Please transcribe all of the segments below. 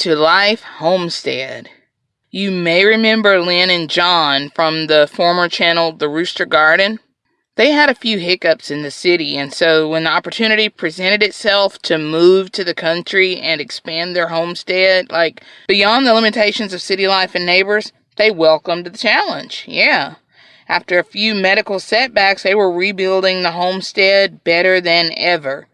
to Life Homestead. You may remember Lynn and John from the former channel The Rooster Garden. They had a few hiccups in the city, and so when the opportunity presented itself to move to the country and expand their homestead, like beyond the limitations of city life and neighbors, they welcomed the challenge. Yeah. After a few medical setbacks, they were rebuilding the homestead better than ever.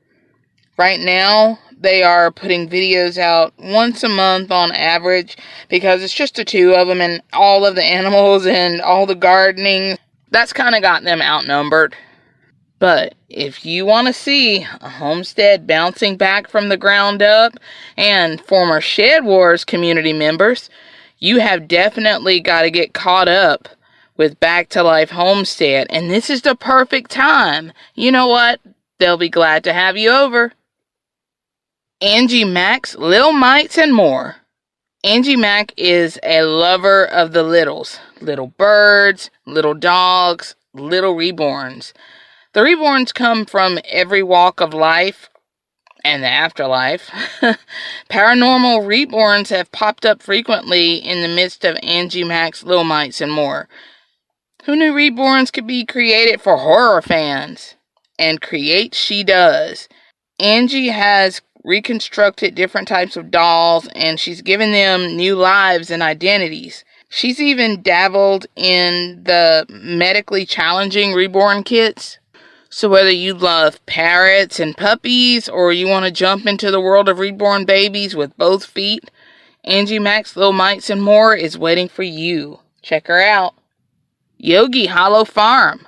Right now, they are putting videos out once a month on average because it's just the two of them and all of the animals and all the gardening. That's kind of got them outnumbered. But if you want to see a homestead bouncing back from the ground up and former Shed Wars community members, you have definitely got to get caught up with Back to Life Homestead. And this is the perfect time. You know what? They'll be glad to have you over. Angie Mack's, Little Mites, and more. Angie Mack is a lover of the littles little birds, little dogs, little reborns. The reborns come from every walk of life and the afterlife. Paranormal reborns have popped up frequently in the midst of Angie Mack's Little Mites and more. Who knew reborns could be created for horror fans? And create she does. Angie has reconstructed different types of dolls, and she's given them new lives and identities. She's even dabbled in the medically challenging reborn kits. So, whether you love parrots and puppies, or you want to jump into the world of reborn babies with both feet, Angie Mack's Little Mites and More is waiting for you. Check her out. Yogi Hollow Farm,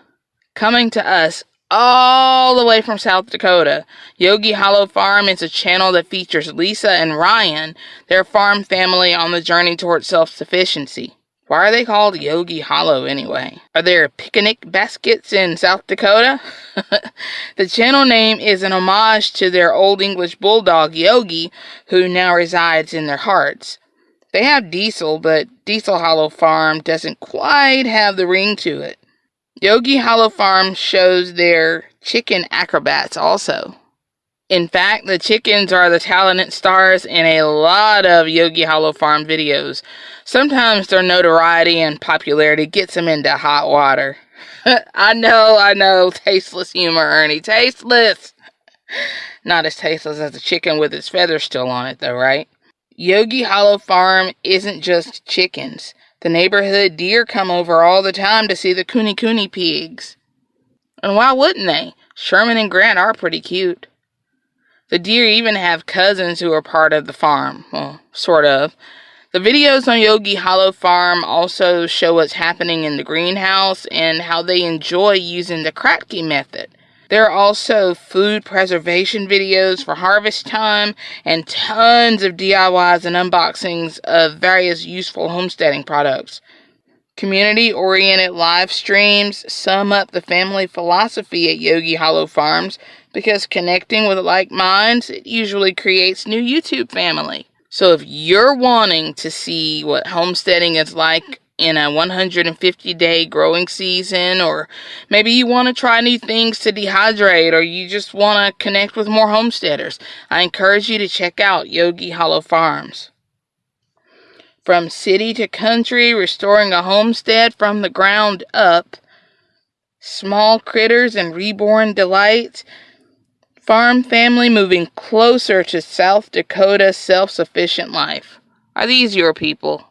coming to us all the way from South Dakota. Yogi Hollow Farm is a channel that features Lisa and Ryan, their farm family on the journey towards self sufficiency. Why are they called Yogi Hollow anyway? Are there picnic baskets in South Dakota? the channel name is an homage to their Old English bulldog Yogi, who now resides in their hearts. They have Diesel, but Diesel Hollow Farm doesn't quite have the ring to it. Yogi Hollow Farm shows their chicken acrobats also. In fact, the chickens are the talented stars in a lot of Yogi Hollow Farm videos. Sometimes their notoriety and popularity gets them into hot water. I know, I know, tasteless humor, Ernie, tasteless. Not as tasteless as a chicken with its feathers still on it, though, right? Yogi Hollow Farm isn't just chickens. The neighborhood deer come over all the time to see the Kune Kune pigs. And why wouldn't they? Sherman and Grant are pretty cute. The deer even have cousins who are part of the farm. Well, sort of. The videos on Yogi Hollow Farm also show what's happening in the greenhouse and how they enjoy using the Kratky method. There are also food preservation videos for harvest time and tons of DIYs and unboxings of various useful homesteading products. Community oriented live streams sum up the family philosophy at Yogi Hollow Farms because connecting with like minds it usually creates new YouTube family. So if you're wanting to see what homesteading is like in a 150 day growing season, or maybe you want to try new things to dehydrate, or you just want to connect with more homesteaders, I encourage you to check out Yogi Hollow Farms. From city to country, restoring a homestead from the ground up, small critters and reborn delights, farm family moving closer to South Dakota self sufficient life. Are these your people?